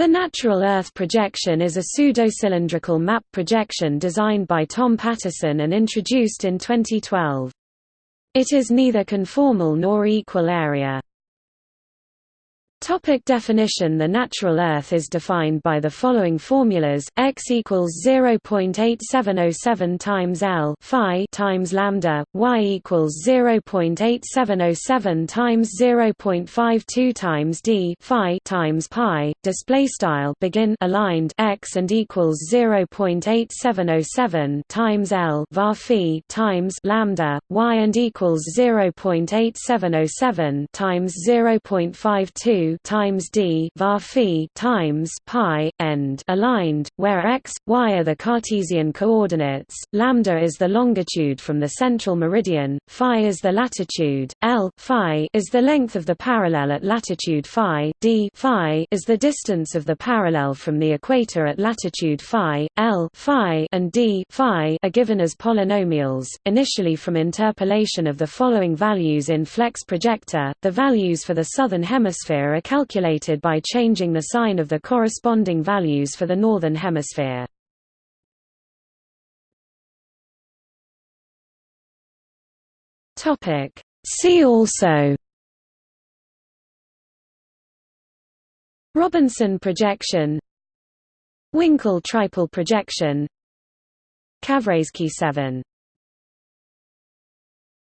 The natural Earth projection is a pseudo-cylindrical map projection designed by Tom Patterson and introduced in 2012. It is neither conformal nor equal area. Topic definition. The natural Earth is defined by the following formulas: x equals 0.8707 times L phi times lambda, y equals 0.8707 times 0.52 times d phi times pi. Display style. Begin. Aligned. X and equals 0.8707 times L var phi times lambda, y and equals 0.8707 times 0.52 times d var phi times pi end aligned, where x, y are the Cartesian coordinates, lambda is the longitude from the central meridian, phi is the latitude, l phi is the length of the parallel at latitude phi, d phi is the distance of the parallel from the equator at latitude phi, l phi and d phi are given as polynomials, initially from interpolation of the following values in Flex projector. The values for the southern hemisphere are calculated by changing the sign of the corresponding values for the northern hemisphere. Topic See also Robinson projection Winkel tripel projection Kavrayskiy 7